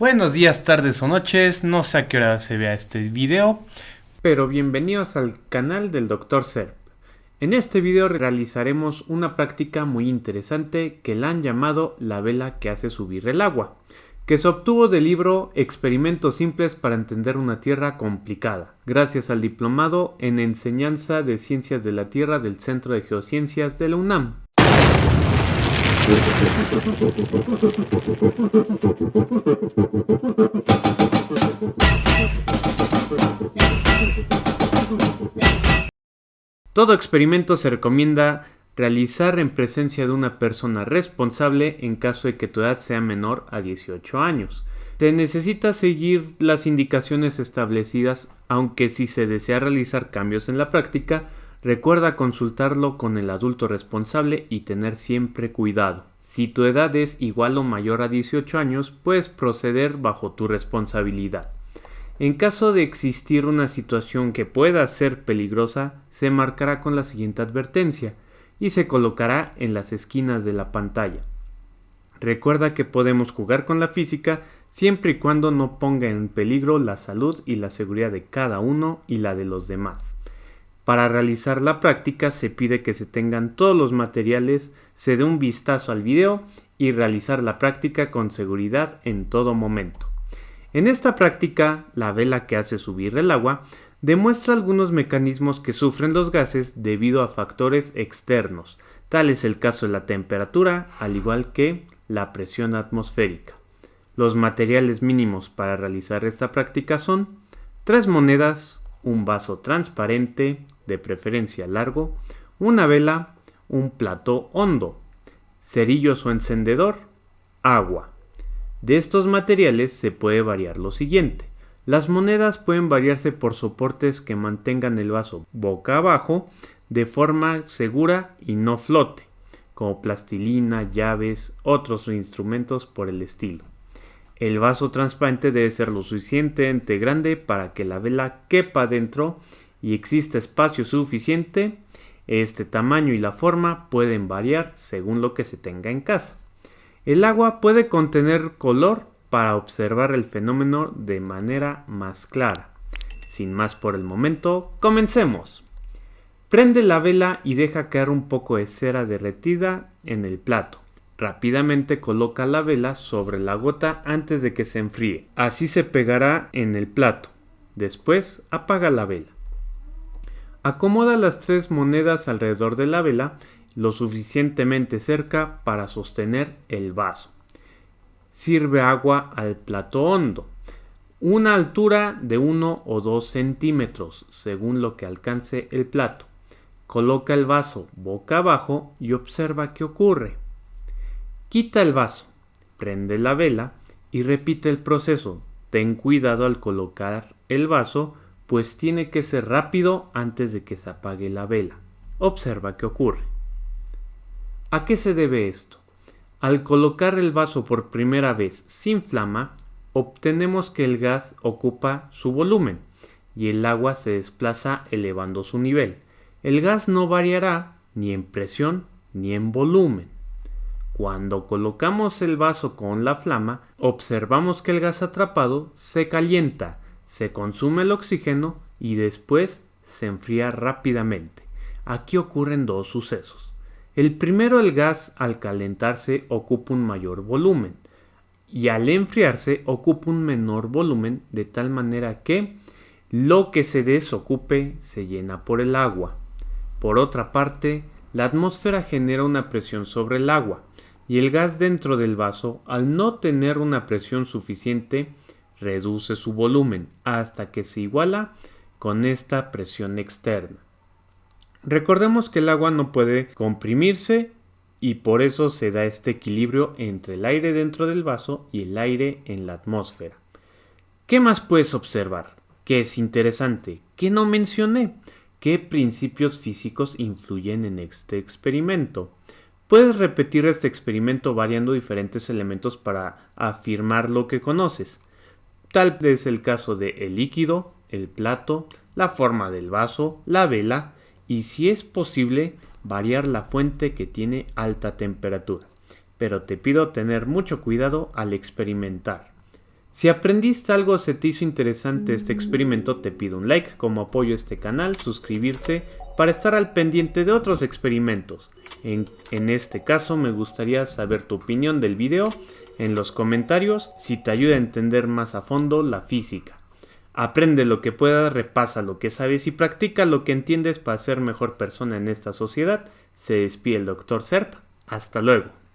Buenos días, tardes o noches, no sé a qué hora se vea este video, pero bienvenidos al canal del Dr. Serp. En este video realizaremos una práctica muy interesante que la han llamado la vela que hace subir el agua, que se obtuvo del libro Experimentos simples para entender una Tierra complicada, gracias al diplomado en Enseñanza de Ciencias de la Tierra del Centro de Geociencias de la UNAM. Todo experimento se recomienda realizar en presencia de una persona responsable en caso de que tu edad sea menor a 18 años. Se necesita seguir las indicaciones establecidas, aunque si se desea realizar cambios en la práctica, recuerda consultarlo con el adulto responsable y tener siempre cuidado. Si tu edad es igual o mayor a 18 años, puedes proceder bajo tu responsabilidad. En caso de existir una situación que pueda ser peligrosa, se marcará con la siguiente advertencia y se colocará en las esquinas de la pantalla. Recuerda que podemos jugar con la física siempre y cuando no ponga en peligro la salud y la seguridad de cada uno y la de los demás. Para realizar la práctica se pide que se tengan todos los materiales, se dé un vistazo al video y realizar la práctica con seguridad en todo momento. En esta práctica, la vela que hace subir el agua demuestra algunos mecanismos que sufren los gases debido a factores externos, tal es el caso de la temperatura, al igual que la presión atmosférica. Los materiales mínimos para realizar esta práctica son tres monedas, un vaso transparente, de preferencia largo, una vela, un plato hondo, cerillos o encendedor, agua. De estos materiales se puede variar lo siguiente. Las monedas pueden variarse por soportes que mantengan el vaso boca abajo de forma segura y no flote, como plastilina, llaves, otros instrumentos por el estilo. El vaso transparente debe ser lo suficientemente grande para que la vela quepa dentro y existe espacio suficiente, este tamaño y la forma pueden variar según lo que se tenga en casa. El agua puede contener color para observar el fenómeno de manera más clara. Sin más por el momento, comencemos. Prende la vela y deja caer un poco de cera derretida en el plato. Rápidamente coloca la vela sobre la gota antes de que se enfríe. Así se pegará en el plato. Después apaga la vela. Acomoda las tres monedas alrededor de la vela lo suficientemente cerca para sostener el vaso. Sirve agua al plato hondo, una altura de 1 o 2 centímetros según lo que alcance el plato. Coloca el vaso boca abajo y observa qué ocurre. Quita el vaso, prende la vela y repite el proceso. Ten cuidado al colocar el vaso pues tiene que ser rápido antes de que se apague la vela. Observa qué ocurre. ¿A qué se debe esto? Al colocar el vaso por primera vez sin flama, obtenemos que el gas ocupa su volumen y el agua se desplaza elevando su nivel. El gas no variará ni en presión ni en volumen. Cuando colocamos el vaso con la flama, observamos que el gas atrapado se calienta se consume el oxígeno y después se enfría rápidamente. Aquí ocurren dos sucesos. El primero, el gas al calentarse ocupa un mayor volumen y al enfriarse ocupa un menor volumen de tal manera que lo que se desocupe se llena por el agua. Por otra parte, la atmósfera genera una presión sobre el agua y el gas dentro del vaso, al no tener una presión suficiente, reduce su volumen hasta que se iguala con esta presión externa. Recordemos que el agua no puede comprimirse y por eso se da este equilibrio entre el aire dentro del vaso y el aire en la atmósfera. ¿Qué más puedes observar? ¿Qué es interesante? ¿Qué no mencioné? ¿Qué principios físicos influyen en este experimento? Puedes repetir este experimento variando diferentes elementos para afirmar lo que conoces. Tal es el caso de el líquido, el plato, la forma del vaso, la vela y si es posible variar la fuente que tiene alta temperatura. Pero te pido tener mucho cuidado al experimentar. Si aprendiste algo se te hizo interesante este experimento, te pido un like como apoyo a este canal, suscribirte para estar al pendiente de otros experimentos. En, en, este caso me gustaría saber tu opinión del video en los comentarios si te ayuda a entender más a fondo la física. Aprende lo que puedas, repasa lo que sabes y practica lo que entiendes para ser mejor persona en esta sociedad. Se despide el Dr. Serp. Hasta luego.